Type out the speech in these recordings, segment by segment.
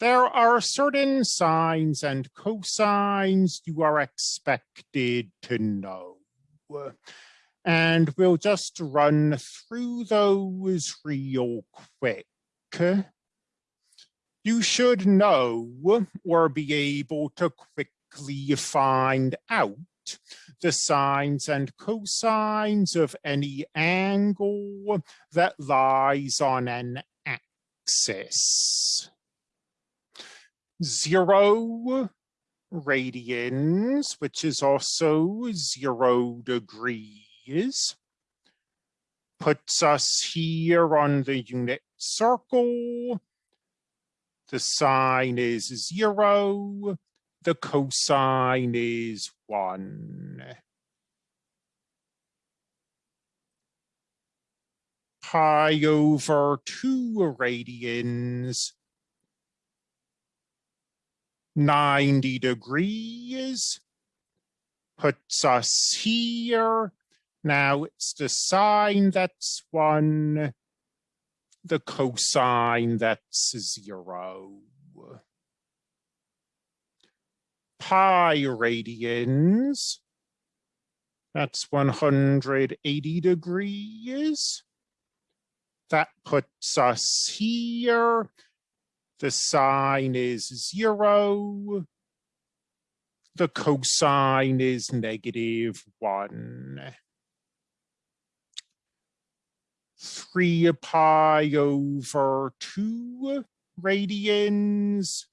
there are certain sines and cosines you are expected to know. And we'll just run through those real quick. You should know or be able to quickly find out the sines and cosines of any angle that lies on an axis zero radians, which is also zero degrees, puts us here on the unit circle. The sine is zero, the cosine is one. Pi over two radians 90 degrees, puts us here. Now it's the sine that's one, the cosine that's zero. Pi radians, that's 180 degrees. That puts us here. The sine is zero. The cosine is negative one. Three pi over two radians.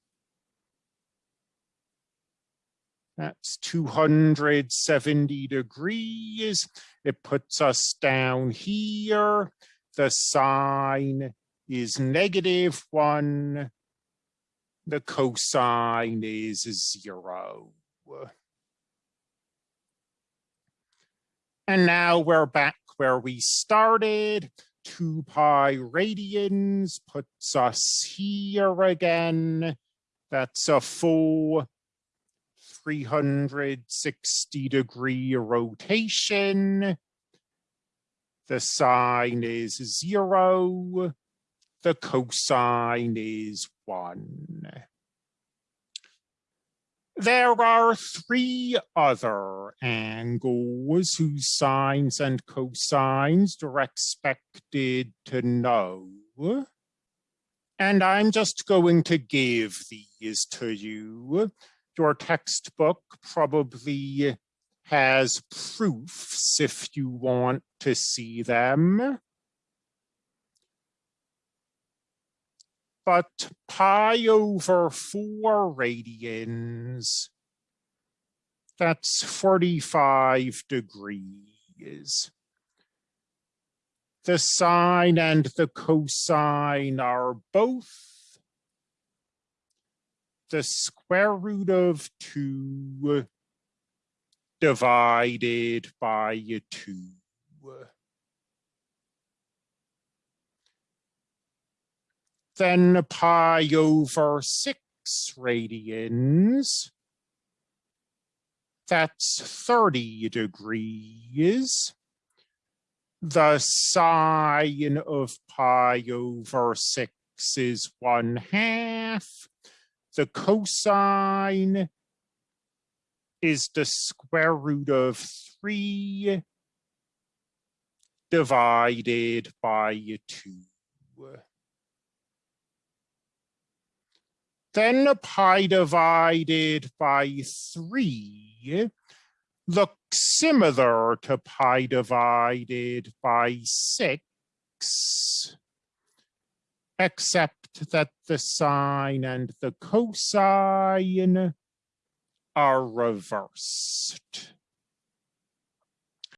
That's 270 degrees. It puts us down here. The sine is negative one the cosine is zero. And now we're back where we started. 2 pi radians puts us here again. That's a full 360 degree rotation. The sine is zero the cosine is one. There are three other angles whose sines and cosines are expected to know. And I'm just going to give these to you. Your textbook probably has proofs if you want to see them. But pi over four radians, that's 45 degrees. The sine and the cosine are both the square root of two divided by two. Then pi over six radians. That's 30 degrees. The sine of pi over six is one half. The cosine is the square root of three divided by two. Then pi divided by 3 looks similar to pi divided by 6, except that the sine and the cosine are reversed.